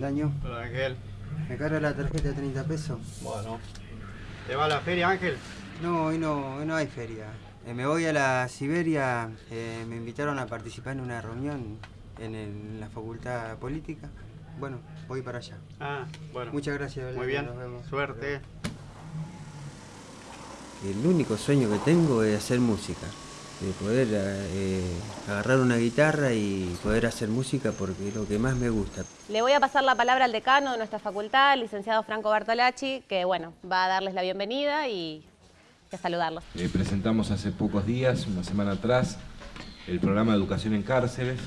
Beldaño. Hola Ángel. ¿Me carga la tarjeta de 30 pesos? Bueno. ¿Te va a la feria Ángel? No, hoy no, hoy no hay feria. Eh, me voy a la Siberia, eh, me invitaron a participar en una reunión en, el- en la Facultad Política. Bueno, voy para allá. Ah, bueno. Muchas gracias. Muy bien. Nos vemos. Suerte. El único sueño que tengo es hacer música, de poder eh, agarrar una guitarra y poder hacer música porque es lo que más me gusta. Le voy a pasar la palabra al decano de nuestra facultad, el licenciado Franco Bartolacci, que bueno, va a darles la bienvenida y y a saludarlos. Eh, presentamos hace pocos días, una semana atrás, el programa de educación en cárceles,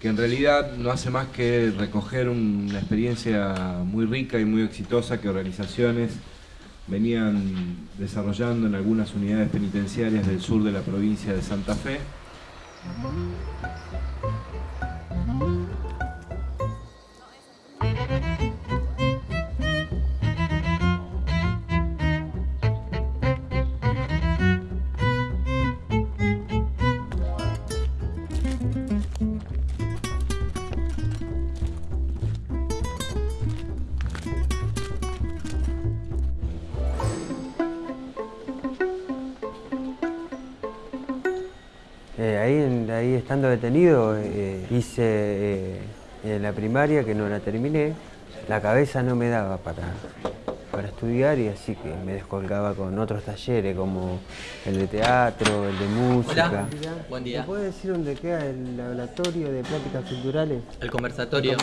que en realidad no hace más que recoger una experiencia muy rica y muy exitosa que organizaciones venían desarrollando en algunas unidades penitenciarias del sur de la provincia de Santa Fe. Eh, ahí, ahí estando detenido eh, hice eh, la primaria que no la terminé. La cabeza no me daba para, para estudiar y así que me descolgaba con otros talleres como el de teatro, el de música. buen día. ¿Me puede decir dónde queda el laboratorio de prácticas culturales? El conversatorio.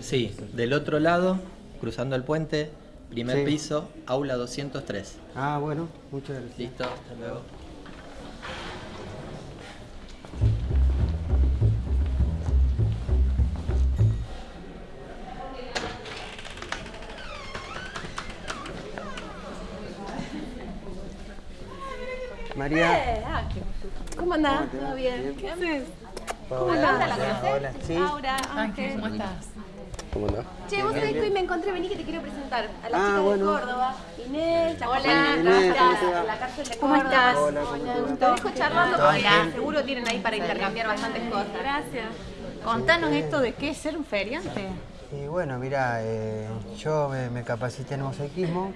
Sí, del otro lado, cruzando el puente, primer Sí. piso, aula 203. Ah, bueno, muchas gracias. Listo, hasta luego. María. Eh, ah, qué- ¿Cómo andás? ¿Todo bien? ¿Qué haces? ¿Cómo andás? ¿La conocés? Hola, sí. Laura, Ángel, Ángel. ¿cómo estás? ¿Cómo andás? Che, vos sabés que hoy me encontré, vení que te quiero presentar a la Ah, chica bueno. de Córdoba. Inés, la Hola, Inés, ¿cómo está te va? en la cárcel de ¿Cómo Córdoba. estás? Hola, ¿cómo te va? Te dejo charlando ¿Todo porque seguro tienen ahí para intercambiar bastantes cosas. Gracias. Contanos esto de qué es ser un feriante. Y bueno, mira, eh, yo me, me capacité en mosaicismo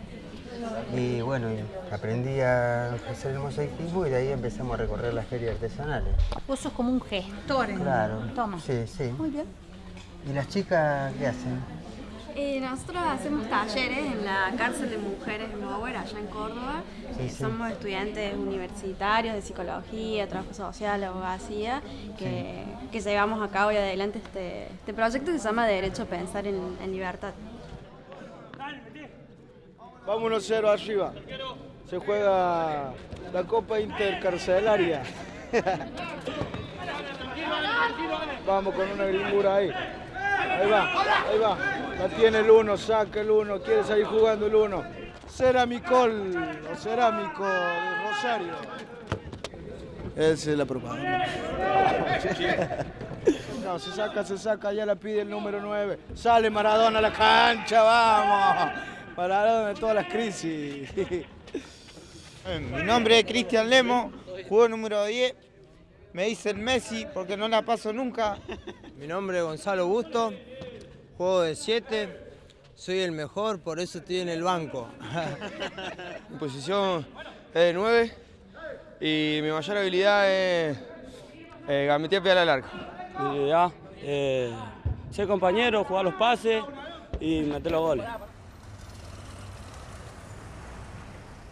y bueno, aprendí a hacer el mosaicismo y de ahí empezamos a recorrer las ferias artesanales. Vos sos como un gestor en Claro. Toma. Sí, sí. Muy bien. ¿Y las chicas qué hacen? Eh, nosotros hacemos talleres en la cárcel de mujeres de Mower, allá en Córdoba. Sí, Eh, sí. Somos estudiantes universitarios de psicología, trabajo social, abogacía, que, que llevamos a cabo y adelante este, este proyecto que se llama Derecho a Pensar en, en Libertad. Vamos 1-0 arriba. Se juega la Copa Intercarcelaria. Vamos con una gringura ahí. Ahí va, ahí va. La tiene el uno, saca el uno, quiere salir jugando el uno. Ceramicol o cerámico de Rosario. Esa es la propaganda. No, se saca, se saca, ya la pide el número 9. Sale Maradona a la cancha, vamos. Maradona de todas las crisis. Mi nombre es Cristian Lemo, juego número 10. Me dicen Messi porque no la paso nunca. Mi nombre es Gonzalo Busto, juego de 7, soy el mejor, por eso estoy en el banco. Mi posición es de 9 y mi mayor habilidad es eh, gambetear pie a la larga. Mi habilidad, eh, ser compañero, jugar los pases y meter los goles.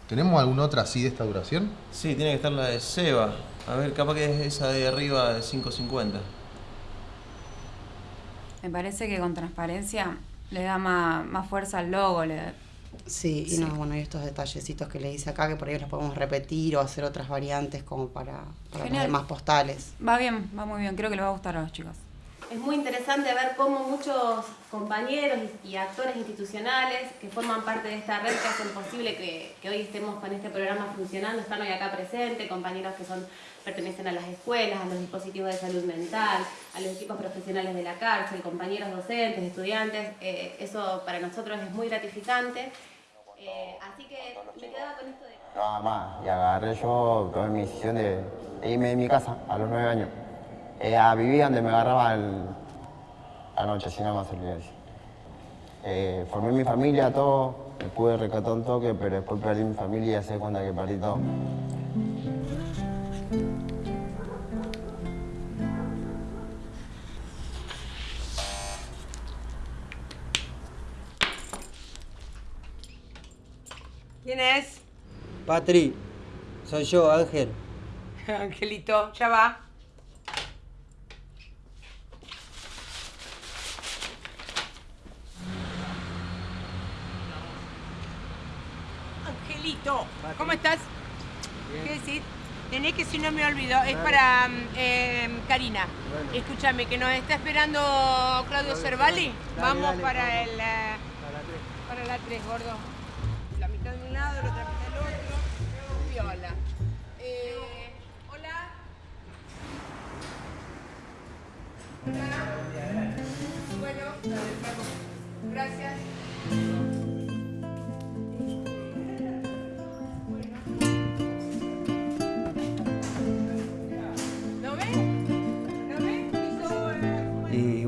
¿Tenemos alguna otra así de esta duración? Sí, tiene que estar la de Seba. A ver, capaz que es esa de arriba de 5.50. Me parece que con transparencia le da más, más fuerza al logo. Le Sí, y no, bueno, y estos detallecitos que le dice acá, que por ahí los podemos repetir o hacer otras variantes como para, para los demás postales. Va bien, va muy bien. Creo que les va a gustar a los chicos. Es muy interesante ver cómo muchos compañeros y actores institucionales que forman parte de esta red que hacen posible que, hoy estemos con este programa funcionando están hoy acá presentes, compañeros que son pertenecen a las escuelas, a los dispositivos de salud mental, a los equipos profesionales de la cárcel, compañeros docentes, estudiantes. eh, eso para nosotros es muy gratificante. Eh, así que me quedaba con esto de... Nada más, y agarré yo, tomé mi decisión de, de irme de mi casa a los nueve años. Eh, a vivir donde me agarraba el, anoche, si no más. Eh, formé mi familia, todo, me pude rescatar un toque, pero después perdí mi familia y se cuenta que perdí todo. ¿Quién es? Patri, soy yo, Ángel. Angelito, ya va. Angelito, ¿cómo estás? ¿Qué decir? Tenés que, si no me olvido, es para mm, eh, Karina. Escúchame, que nos está esperando Claudio Cervali. Vamos dale, para vamos. el... eh, para la 3, gordo. La mitad de un lado, la otra mitad del otro. Viola. Eh, hola. Hola.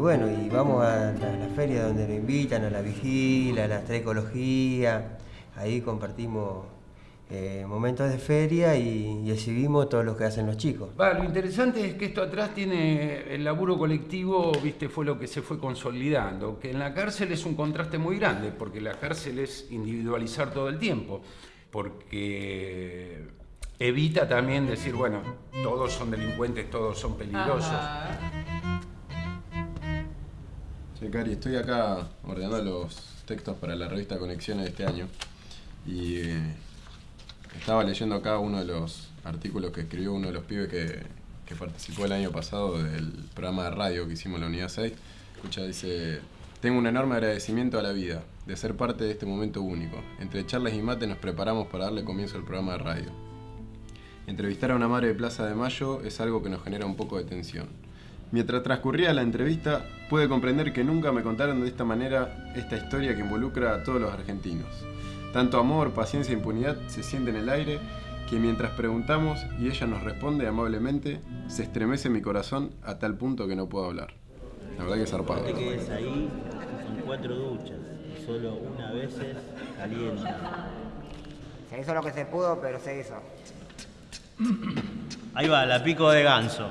Bueno, y vamos a la, a la feria donde nos invitan, a la vigilia, a la ecología. Ahí compartimos eh, momentos de feria y, y exhibimos todo lo que hacen los chicos. Va, lo interesante es que esto atrás tiene el laburo colectivo, viste, fue lo que se fue consolidando, que en la cárcel es un contraste muy grande, porque la cárcel es individualizar todo el tiempo, porque evita también decir, bueno, todos son delincuentes, todos son peligrosos. Sí, Cari, estoy acá ordenando los textos para la revista Conexiones de este año y eh, estaba leyendo acá uno de los artículos que escribió uno de los pibes que, que participó el año pasado del programa de radio que hicimos en la Unidad 6. Escucha, dice, tengo un enorme agradecimiento a la vida de ser parte de este momento único. Entre charlas y mate nos preparamos para darle comienzo al programa de radio. Entrevistar a una madre de Plaza de Mayo es algo que nos genera un poco de tensión. Mientras transcurría la entrevista, pude comprender que nunca me contaron de esta manera esta historia que involucra a todos los argentinos. Tanto amor, paciencia e impunidad se siente en el aire que mientras preguntamos y ella nos responde amablemente, se estremece mi corazón a tal punto que no puedo hablar. La verdad que es zarpado. No te quedes ahí, son cuatro duchas y solo una vez calienta. Se hizo lo que se pudo, pero se hizo. Ahí va, la pico de ganso.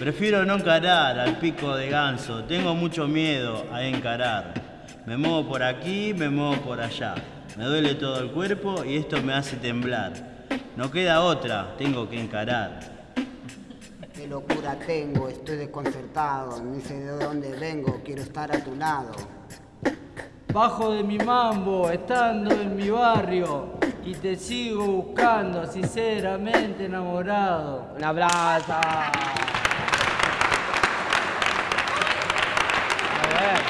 Prefiero no encarar al pico de ganso, tengo mucho miedo a encarar. Me muevo por aquí, me muevo por allá. Me duele todo el cuerpo y esto me hace temblar. No queda otra, tengo que encarar. Qué locura tengo, estoy desconcertado. Ni sé de dónde vengo, quiero estar a tu lado. Bajo de mi mambo, estando en mi barrio, y te sigo buscando, sinceramente enamorado. Un abrazo. A ver.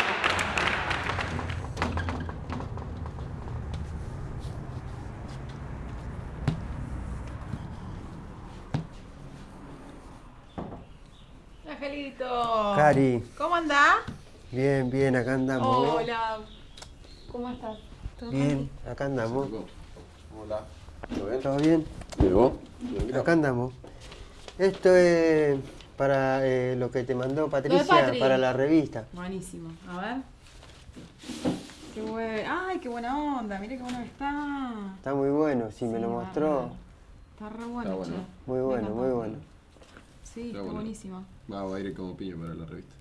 Cari. ¿Cómo andás? Bien, bien, acá andamos. Hola. ¿Cómo estás? ¿Todo Bien, acá andamos. Hola. ¿Todo bien? ¿Llegó? Acá andamos. Esto es para eh, lo que te mandó Patricia Patri. para la revista. Buenísimo. A ver. Qué buen... Ay, qué buena onda. Mira qué bueno que está. Está muy bueno, si me Sí, lo mostró. Está re bueno, Está bueno. Muy bueno, muy bueno. Sí, Está bueno. buenísimo. Va, va a ir como piña para la revista.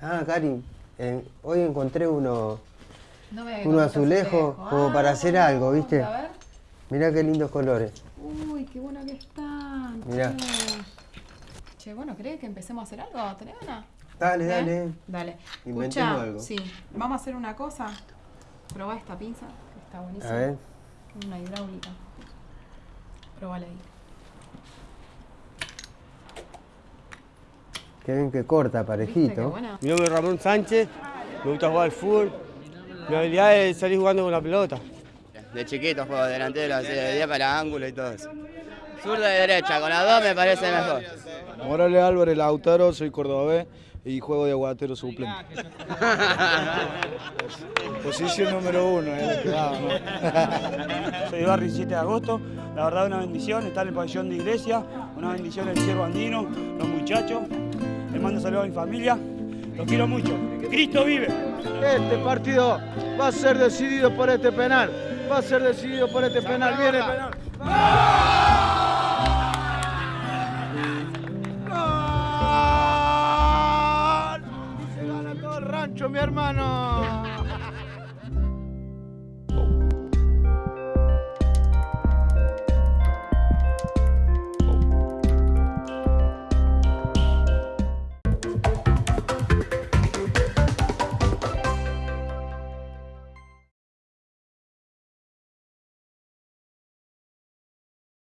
Ah, Cari, eh, hoy encontré uno, No me uno azulejo azulejo. como Ah, para hacer algo, ¿viste? A ver. Mirá qué lindos colores. Uy, qué bueno que están. Mirá. che. Bueno, ¿crees que empecemos a hacer algo? ¿Tenés ganas? Dale, ¿Eh? dale. Dale. Inventemos Escucha, algo. sí. Vamos a hacer una cosa. Probá esta pinza, que está buenísima. A ver. Una hidráulica. Probala ahí. Qué bien que corta, parejito. Mi nombre es Ramón Sánchez, me gusta jugar al fútbol. Mi habilidad es salir jugando con la pelota. De chiquito juego delantero, así de 10 para ángulo y todo eso. Zurda y derecha, con las dos me parece mejor. Morales Álvarez Lautaro, soy cordobés y juego de aguatero suplente. Posición número uno, va, ¿no? Soy Barry 7 de agosto. La verdad, una bendición estar en el pabellón de iglesia. Una bendición el ciervo andino, los muchachos. Le mando saludos a mi familia. Los quiero mucho. Cristo vive. Este partido va a ser decidido por este penal. Va a ser decidido por este penal. Viene el penal. ¡Gol! ¡Gol! Se gana todo el rancho, mi hermano.